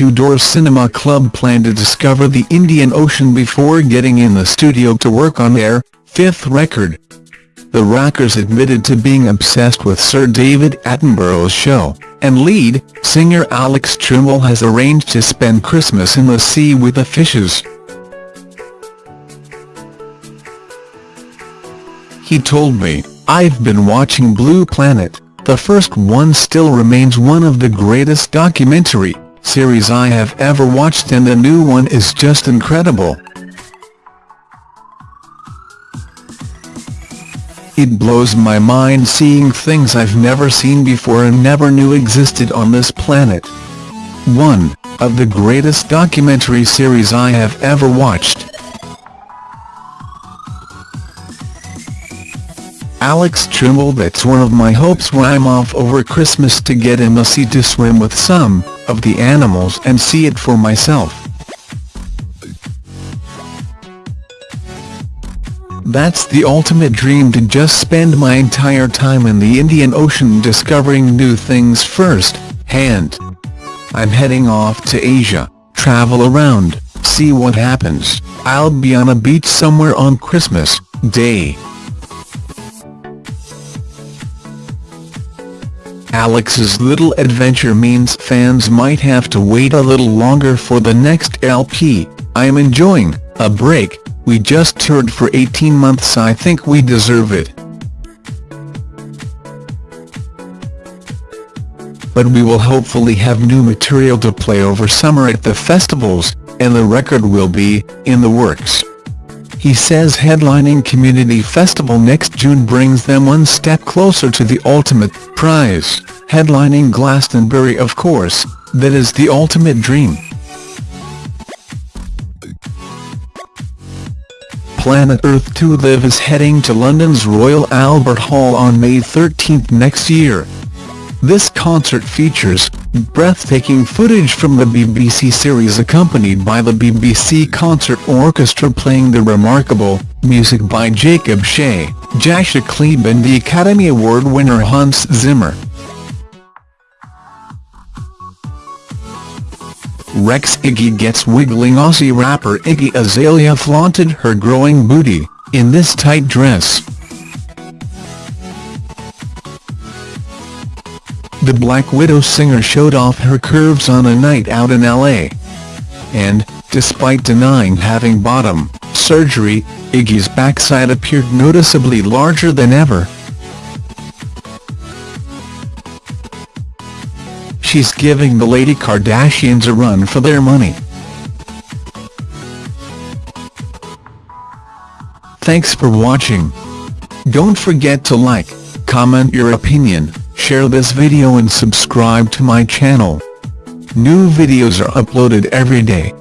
two-door cinema club plan to discover the Indian Ocean before getting in the studio to work on their fifth record. The Rockers admitted to being obsessed with Sir David Attenborough's show, and lead singer Alex Trimble has arranged to spend Christmas in the sea with the fishes. He told me, I've been watching Blue Planet, the first one still remains one of the greatest documentary series I have ever watched and the new one is just incredible. It blows my mind seeing things I've never seen before and never knew existed on this planet. One of the greatest documentary series I have ever watched. Alex Trimble That's one of my hopes when I'm off over Christmas to get in the sea to swim with some of the animals and see it for myself. That's the ultimate dream to just spend my entire time in the Indian Ocean discovering new things first hand. I'm heading off to Asia, travel around, see what happens, I'll be on a beach somewhere on Christmas Day. Alex's little adventure means fans might have to wait a little longer for the next LP, I'm enjoying a break, we just toured for 18 months I think we deserve it. But we will hopefully have new material to play over summer at the festivals, and the record will be, in the works. He says headlining Community Festival next June brings them one step closer to the ultimate prize, headlining Glastonbury of course, that is the ultimate dream. Planet Earth 2 Live is heading to London's Royal Albert Hall on May 13 next year. This concert features breathtaking footage from the BBC series accompanied by the BBC Concert Orchestra playing the remarkable music by Jacob Shea, Jasha Klebe and the Academy Award winner Hans Zimmer. Rex Iggy gets wiggling Aussie rapper Iggy Azalea flaunted her growing booty, in this tight dress. The Black Widow singer showed off her curves on a night out in L.A. And, despite denying having bottom surgery, Iggy's backside appeared noticeably larger than ever. She's giving the Lady Kardashians a run for their money. Thanks for watching. Don't forget to like, comment your opinion, share this video and subscribe to my channel. New videos are uploaded every day.